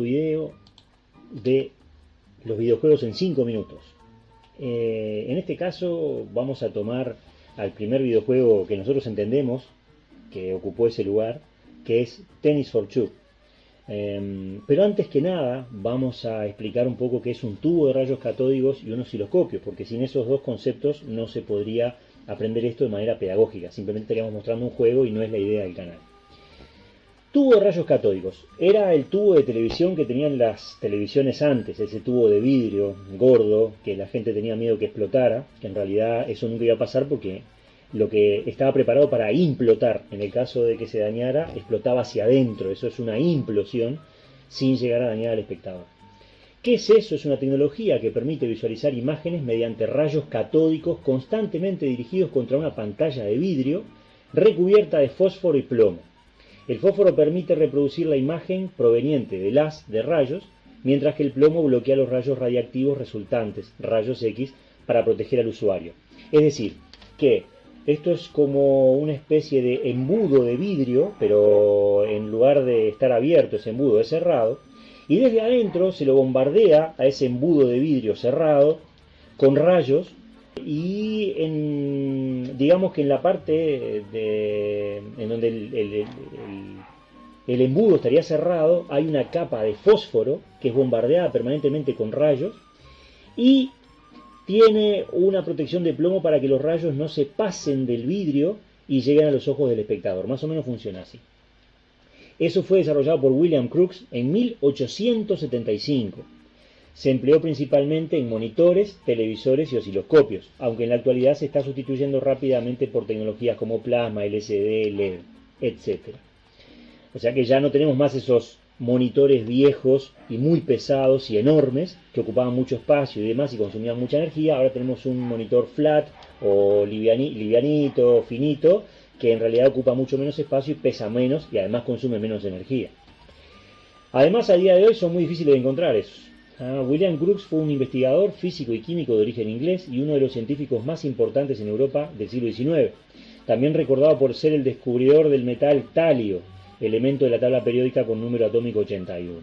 video de los videojuegos en 5 minutos. Eh, en este caso vamos a tomar al primer videojuego que nosotros entendemos que ocupó ese lugar, que es Tennis for Two. Em, pero antes que nada vamos a explicar un poco qué es un tubo de rayos catódicos y un osciloscopio, porque sin esos dos conceptos no se podría aprender esto de manera pedagógica, simplemente estaríamos mostrando un juego y no es la idea del canal. Tubo de rayos catódicos. Era el tubo de televisión que tenían las televisiones antes, ese tubo de vidrio gordo que la gente tenía miedo que explotara, que en realidad eso nunca iba a pasar porque lo que estaba preparado para implotar, en el caso de que se dañara, explotaba hacia adentro. Eso es una implosión sin llegar a dañar al espectador. ¿Qué es eso? Es una tecnología que permite visualizar imágenes mediante rayos catódicos constantemente dirigidos contra una pantalla de vidrio recubierta de fósforo y plomo. El fósforo permite reproducir la imagen proveniente del haz de rayos, mientras que el plomo bloquea los rayos radiactivos resultantes, rayos X, para proteger al usuario. Es decir, que esto es como una especie de embudo de vidrio, pero en lugar de estar abierto ese embudo es cerrado, y desde adentro se lo bombardea a ese embudo de vidrio cerrado con rayos y en, digamos que en la parte de, en donde el, el, embudo estaría cerrado hay una capa de fósforo que es bombardeada permanentemente con rayos y tiene una protección de plomo para que los rayos no se pasen del vidrio y lleguen a los ojos del espectador. Más o menos funciona así. Eso fue desarrollado por William Crookes en 1875 se empleó principalmente en monitores, televisores y osciloscopios, aunque en la actualidad se está sustituyendo rápidamente por tecnologías como plasma, LCD, LED, etc. O sea que ya no tenemos más esos monitores viejos y muy pesados y enormes que ocupaban mucho espacio y demás y consumían mucha energía. Ahora tenemos un monitor flat o livianito, finito, que en realidad ocupa mucho menos espacio y pesa menos y además consume menos energía. Además, a día de hoy son muy difíciles de encontrar esos. Ah, William Crookes fue un investigador físico y químico de origen inglés y uno de los científicos más importantes en Europa del siglo XIX. También recordado por ser el descubridor del metal talio, elemento de la tabla periódica con número atómico 81.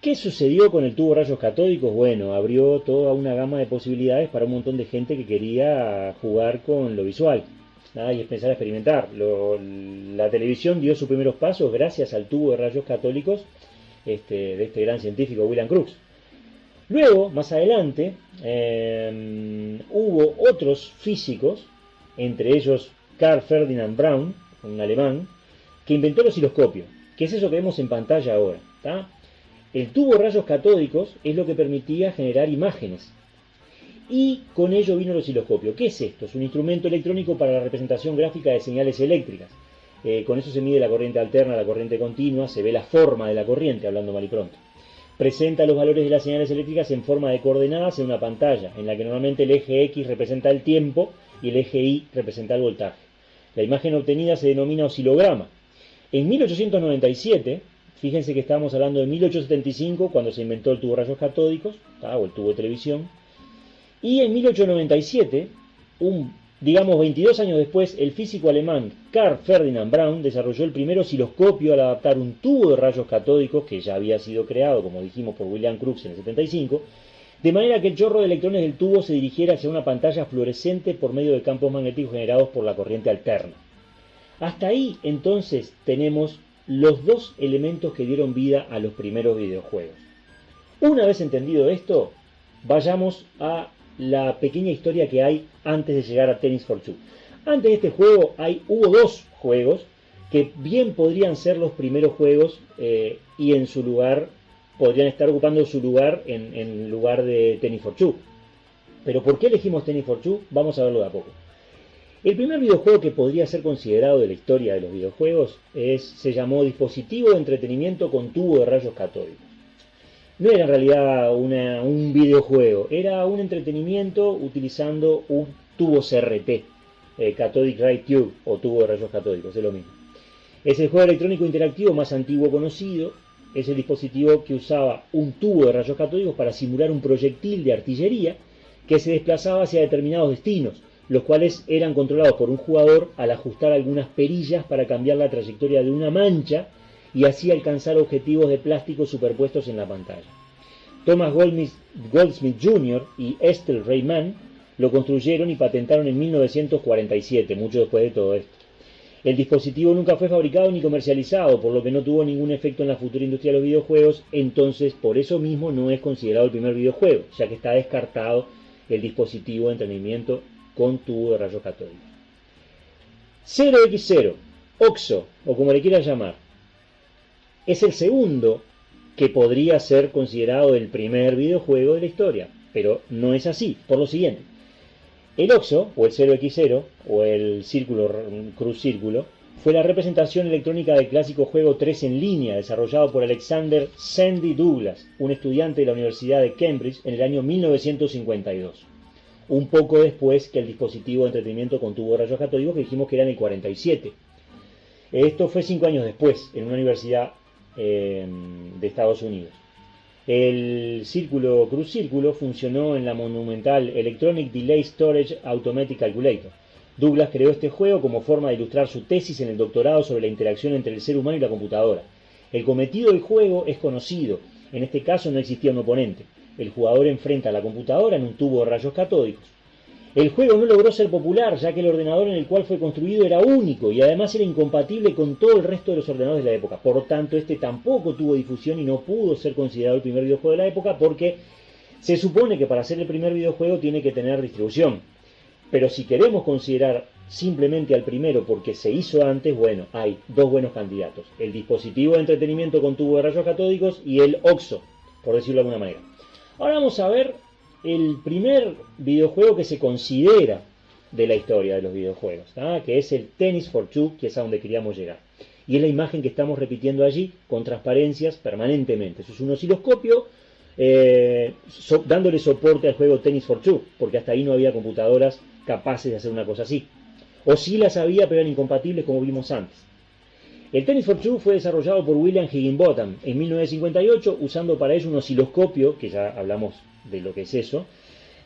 ¿Qué sucedió con el tubo de rayos catódicos? Bueno, abrió toda una gama de posibilidades para un montón de gente que quería jugar con lo visual y empezar a experimentar. la televisión dio sus primeros pasos gracias al tubo de rayos católicos este, de este gran científico William Crookes. Luego, más adelante, em, hubo otros físicos, entre ellos Carl Ferdinand Braun, un alemán, que inventó el osciloscopio, que es eso que vemos en pantalla ahora. El tubo de rayos catódicos es lo que permitía generar imágenes. Y con ello vino el osciloscopio. ¿Qué es esto? Es un instrumento electrónico para la representación gráfica de señales eléctricas. Eh, con eso se mide la corriente alterna, la corriente continua, se ve la forma de la corriente, hablando mal y pronto. Presenta los valores de las señales eléctricas en forma de coordenadas en una pantalla, en la que normalmente el eje X representa el tiempo y el eje Y representa el voltaje. La imagen obtenida se denomina oscilograma. En 1897, fíjense que estábamos hablando de 1875, cuando se inventó el tubo de rayos catódicos, o el tubo de televisión, y en 1897, un Digamos, 22 años después, el físico alemán Carl Ferdinand Braun desarrolló el primer osciloscopio al adaptar un tubo de rayos catódicos que ya había sido creado, como dijimos, por William Crookes en el 75, de manera que el chorro de electrones del tubo se dirigiera hacia una pantalla fluorescente por medio de campos magnéticos generados por la corriente alterna. Hasta ahí, entonces, tenemos los dos elementos que dieron vida a los primeros videojuegos. Una vez entendido esto, vayamos a la pequeña historia que hay antes de llegar a Tennis for Two. Antes de este juego hay, hubo dos juegos que bien podrían ser los primeros juegos eh, y en su lugar podrían estar ocupando su lugar en, lugar de Tennis for Two. Pero ¿por qué elegimos Tennis for Two? Vamos a verlo de a poco. El primer videojuego que podría ser considerado de la historia de los videojuegos es, se llamó Dispositivo de Entretenimiento con Tubo de Rayos Catódicos no era en realidad un videojuego, era un entretenimiento utilizando un tubo CRT, eh, Cathodic Ray Tube o tubo de rayos catódicos, es lo mismo. Es el juego electrónico interactivo más antiguo conocido, es el dispositivo que usaba un tubo de rayos catódicos para simular un proyectil de artillería que se desplazaba hacia determinados destinos, los cuales eran controlados por un jugador al ajustar algunas perillas para cambiar la trayectoria de una mancha y así alcanzar objetivos de plástico superpuestos en la pantalla. Thomas Goldsmith, Jr. y Estelle Rayman lo construyeron y patentaron en 1947, mucho después de todo esto. El dispositivo nunca fue fabricado ni comercializado, por lo que no tuvo ningún efecto en la futura industria de los videojuegos, entonces por eso mismo no es considerado el primer videojuego, ya que está descartado el dispositivo de entrenamiento con tubo de rayos catódicos. 0x0, OXO, o como le quieras llamar, es el segundo que podría ser considerado el primer videojuego de la historia, pero no es así, por lo siguiente. El OXO, o el 0x0, o el círculo cruz círculo, fue la representación electrónica del clásico juego 3 en línea desarrollado por Alexander Sandy Douglas, un estudiante de la Universidad de Cambridge en el año 1952. Un poco después que el dispositivo de entretenimiento con tubo rayos catódicos que dijimos que era en el 47. Esto fue cinco años después, en una universidad eh, de Estados Unidos. El círculo cruz círculo funcionó en la monumental Electronic Delay Storage Automatic Calculator. Douglas creó este juego como forma de ilustrar su tesis en el doctorado sobre la interacción entre el ser humano y la computadora. El cometido del juego es conocido. En este caso no existía un oponente. El jugador enfrenta a la computadora en un tubo de rayos catódicos. El juego no logró ser popular, ya que el ordenador en el cual fue construido era único y además era incompatible con todo el resto de los ordenadores de la época. Por tanto, este tampoco tuvo difusión y no pudo ser considerado el primer videojuego de la época porque se supone que para ser el primer videojuego tiene que tener distribución. Pero si queremos considerar simplemente al primero porque se hizo antes, bueno, hay dos buenos candidatos. El dispositivo de entretenimiento con tubo de rayos catódicos y el OXO, por decirlo de alguna manera. Ahora vamos a ver el primer videojuego que se considera de la historia de los videojuegos, que es el Tennis for Two, que es a donde queríamos llegar. Y es la imagen que estamos repitiendo allí con transparencias permanentemente. Eso es un osciloscopio eh, dándole soporte al juego Tennis for Two, porque hasta ahí no había computadoras capaces de hacer una cosa así. O sí las había, pero eran incompatibles como vimos antes. El Tennis for Two fue desarrollado por William Higginbotham en 1958 usando para ello un osciloscopio, que ya hablamos de lo que es eso,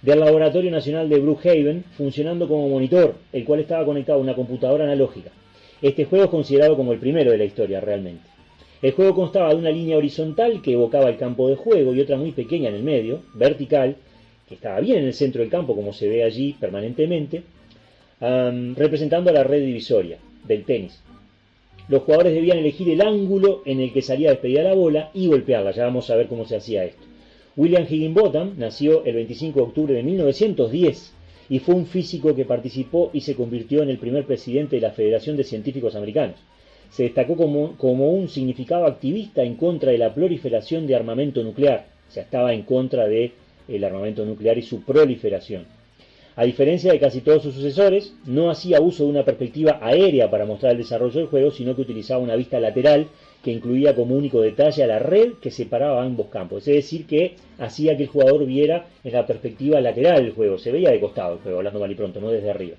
del Laboratorio Nacional de Brookhaven, funcionando como monitor, el cual estaba conectado a una computadora analógica. Este juego es considerado como el primero de la historia realmente. El juego constaba de una línea horizontal que evocaba el campo de juego y otra muy pequeña en el medio, vertical, que estaba bien en el centro del campo como se ve allí permanentemente, representando a la red divisoria del tenis. Los jugadores debían elegir el ángulo en el que salía despedida la bola y golpearla. Ya vamos a ver cómo se hacía esto. William Higginbotham nació el 25 de octubre de 1910 y fue un físico que participó y se convirtió en el primer presidente de la Federación de Científicos Americanos. Se destacó como, un significado activista en contra de la proliferación de armamento nuclear, o sea, estaba en contra del armamento nuclear y su proliferación. A diferencia de casi todos sus sucesores, no hacía uso de una perspectiva aérea para mostrar el desarrollo del juego, sino que utilizaba una vista lateral que incluía como único detalle a la red que separaba ambos campos. Es decir, que hacía que el jugador viera en la perspectiva lateral del juego. Se veía de costado el juego, hablando mal y pronto, no desde arriba.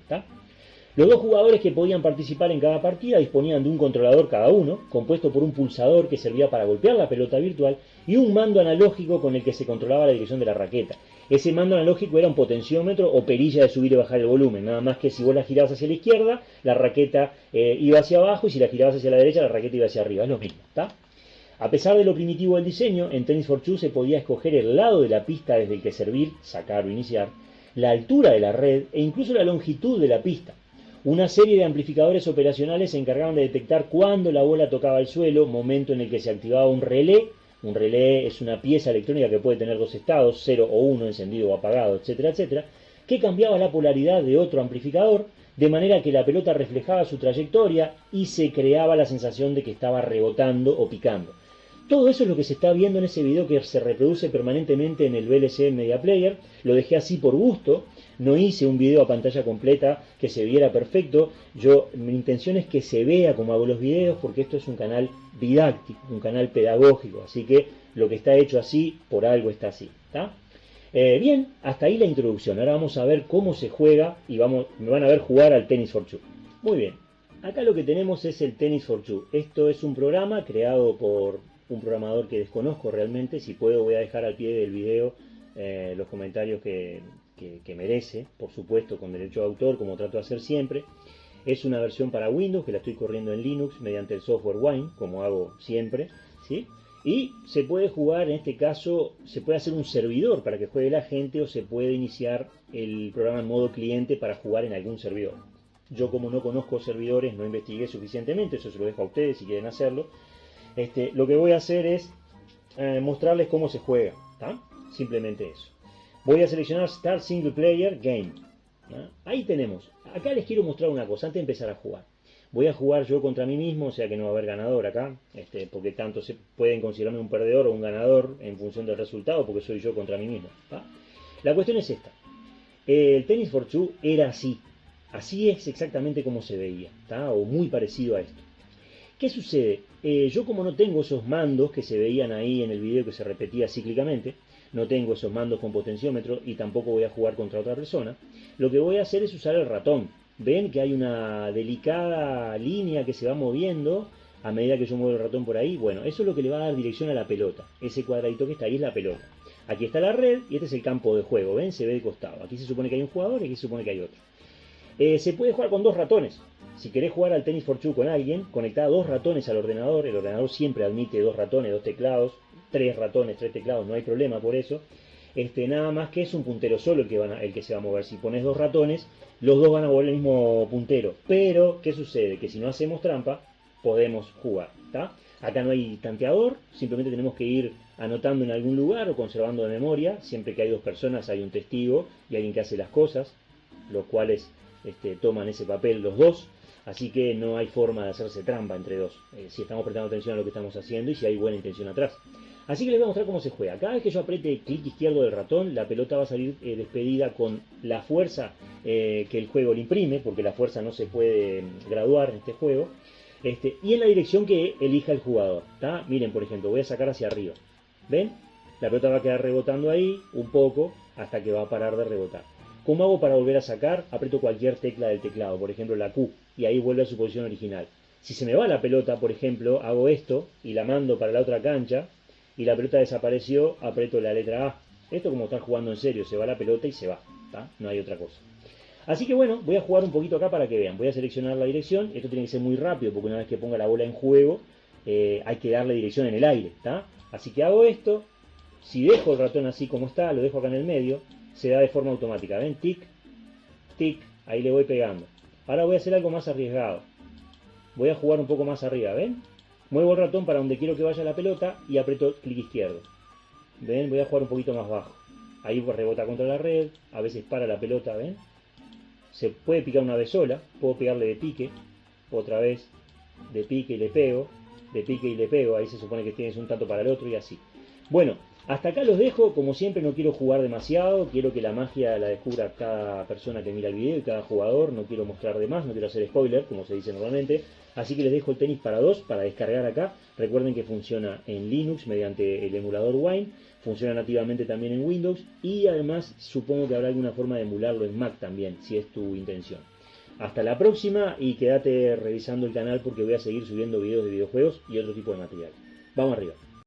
Los dos jugadores que podían participar en cada partida disponían de un controlador cada uno, compuesto por un pulsador que servía para golpear la pelota virtual y un mando analógico con el que se controlaba la dirección de la raqueta. Ese mando analógico era un potenciómetro o perilla de subir y bajar el volumen, nada más que si vos la girabas hacia la izquierda, la raqueta eh, iba hacia abajo y si la girabas hacia la derecha, la raqueta iba hacia arriba, es lo mismo, ¿está? A pesar de lo primitivo del diseño, en Tennis for Two se podía escoger el lado de la pista desde el que servir, sacar o iniciar, la altura de la red e incluso la longitud de la pista. Una serie de amplificadores operacionales se encargaban de detectar cuándo la bola tocaba el suelo, momento en el que se activaba un relé un relé es una pieza electrónica que puede tener dos estados, 0 o 1, encendido o apagado, etcétera, etcétera, que cambiaba la polaridad de otro amplificador de manera que la pelota reflejaba su trayectoria y se creaba la sensación de que estaba rebotando o picando. Todo eso es lo que se está viendo en ese video que se reproduce permanentemente en el VLC Media Player. Lo dejé así por gusto. No hice un video a pantalla completa que se viera perfecto. Yo, mi intención es que se vea como hago los videos porque esto es un canal didáctico, un canal pedagógico. Así que lo que está hecho así, por algo está así. Eh, bien, hasta ahí la introducción. Ahora vamos a ver cómo se juega y vamos, me van a ver jugar al Tennis for Two. Muy bien. Acá lo que tenemos es el Tennis for Two. Esto es un programa creado por un programador que desconozco realmente. Si puedo voy a dejar al pie del video eh, los comentarios que, merece, por supuesto con derecho de autor, como trato de hacer siempre. Es una versión para Windows que la estoy corriendo en Linux mediante el software Wine, como hago siempre. ¿sí? Y se puede jugar, en este caso, se puede hacer un servidor para que juegue la gente o se puede iniciar el programa en modo cliente para jugar en algún servidor. Yo como no conozco servidores, no investigué suficientemente, eso se lo dejo a ustedes si quieren hacerlo. Este, lo que voy a hacer es eh, mostrarles cómo se juega. Simplemente eso. Voy a seleccionar Start Single Player Game. Ahí tenemos. Acá les quiero mostrar una cosa antes de empezar a jugar. Voy a jugar yo contra mí mismo, o sea que no va a haber ganador acá, este, porque tanto se pueden considerarme un perdedor o un ganador en función del resultado, porque soy yo contra mí mismo. La cuestión es esta. El Tennis for Two era así. Así es exactamente como se veía, o muy parecido a esto. ¿Qué sucede? Eh, yo como no tengo esos mandos que se veían ahí en el video que se repetía cíclicamente, no tengo esos mandos con potenciómetro y tampoco voy a jugar contra otra persona, lo que voy a hacer es usar el ratón. Ven que hay una delicada línea que se va moviendo a medida que yo muevo el ratón por ahí. Bueno, eso es lo que le va a dar dirección a la pelota. Ese cuadradito que está ahí es la pelota. Aquí está la red y este es el campo de juego. ¿Ven? Se ve de costado. Aquí se supone que hay un jugador y aquí se supone que hay otro. Eh, se puede jugar con dos ratones. Si querés jugar al tenis for two con alguien, conectá dos ratones al ordenador. El ordenador siempre admite dos ratones, dos teclados, tres ratones, tres teclados, no hay problema por eso. Este, nada más que es un puntero solo el que, el que se va a mover. Si pones dos ratones, los dos van a mover el mismo puntero. Pero, ¿qué sucede? Que si no hacemos trampa, podemos jugar. Acá no hay tanteador, simplemente tenemos que ir anotando en algún lugar o conservando de memoria. Siempre que hay dos personas hay un testigo y alguien que hace las cosas, los cuales este, toman ese papel los dos. Así que no hay forma de hacerse trampa entre dos, eh, si estamos prestando atención a lo que estamos haciendo y si hay buena intención atrás. Así que les voy a mostrar cómo se juega. Cada vez que yo apriete clic izquierdo del ratón, la pelota va a salir eh, despedida con la fuerza eh, que el juego le imprime, porque la fuerza no se puede mm, graduar en este juego, este, y en la dirección que elija el jugador. Miren, por ejemplo, voy a sacar hacia arriba. ¿Ven? La pelota va a quedar rebotando ahí un poco hasta que va a parar de rebotar. ¿Cómo hago para volver a sacar? Aprieto cualquier tecla del teclado, por ejemplo la Q, y ahí vuelve a su posición original. Si se me va la pelota, por ejemplo, hago esto y la mando para la otra cancha y la pelota desapareció, aprieto la letra A. Esto como estar jugando en serio, se va la pelota y se va, no hay otra cosa. Así que bueno, voy a jugar un poquito acá para que vean. Voy a seleccionar la dirección, esto tiene que ser muy rápido porque una vez que ponga la bola en juego eh, hay que darle dirección en el aire. Así que hago esto, si dejo el ratón así como está, lo dejo acá en el medio, se da de forma automática. ¿Ven? Tic, tic, ahí le voy pegando. Ahora voy a hacer algo más arriesgado. Voy a jugar un poco más arriba, ¿ven? Muevo el ratón para donde quiero que vaya la pelota y aprieto clic izquierdo. ¿Ven? Voy a jugar un poquito más bajo. Ahí rebota contra la red, a veces para la pelota, ¿ven? Se puede picar una vez sola, puedo pegarle de pique, otra vez de pique y le pego, de pique y le pego, ahí se supone que tienes un tanto para el otro y así. Bueno, hasta acá los dejo, como siempre no quiero jugar demasiado, quiero que la magia la descubra cada persona que mira el video y cada jugador, no quiero mostrar de más, no quiero hacer spoiler, como se dice normalmente, así que les dejo el tenis para dos, para descargar acá, recuerden que funciona en Linux mediante el emulador Wine, funciona nativamente también en Windows. Y además supongo que habrá alguna forma de emularlo en Mac también, si es tu intención. Hasta la próxima y quédate revisando el canal porque voy a seguir subiendo videos de videojuegos y otro tipo de material. Vamos arriba.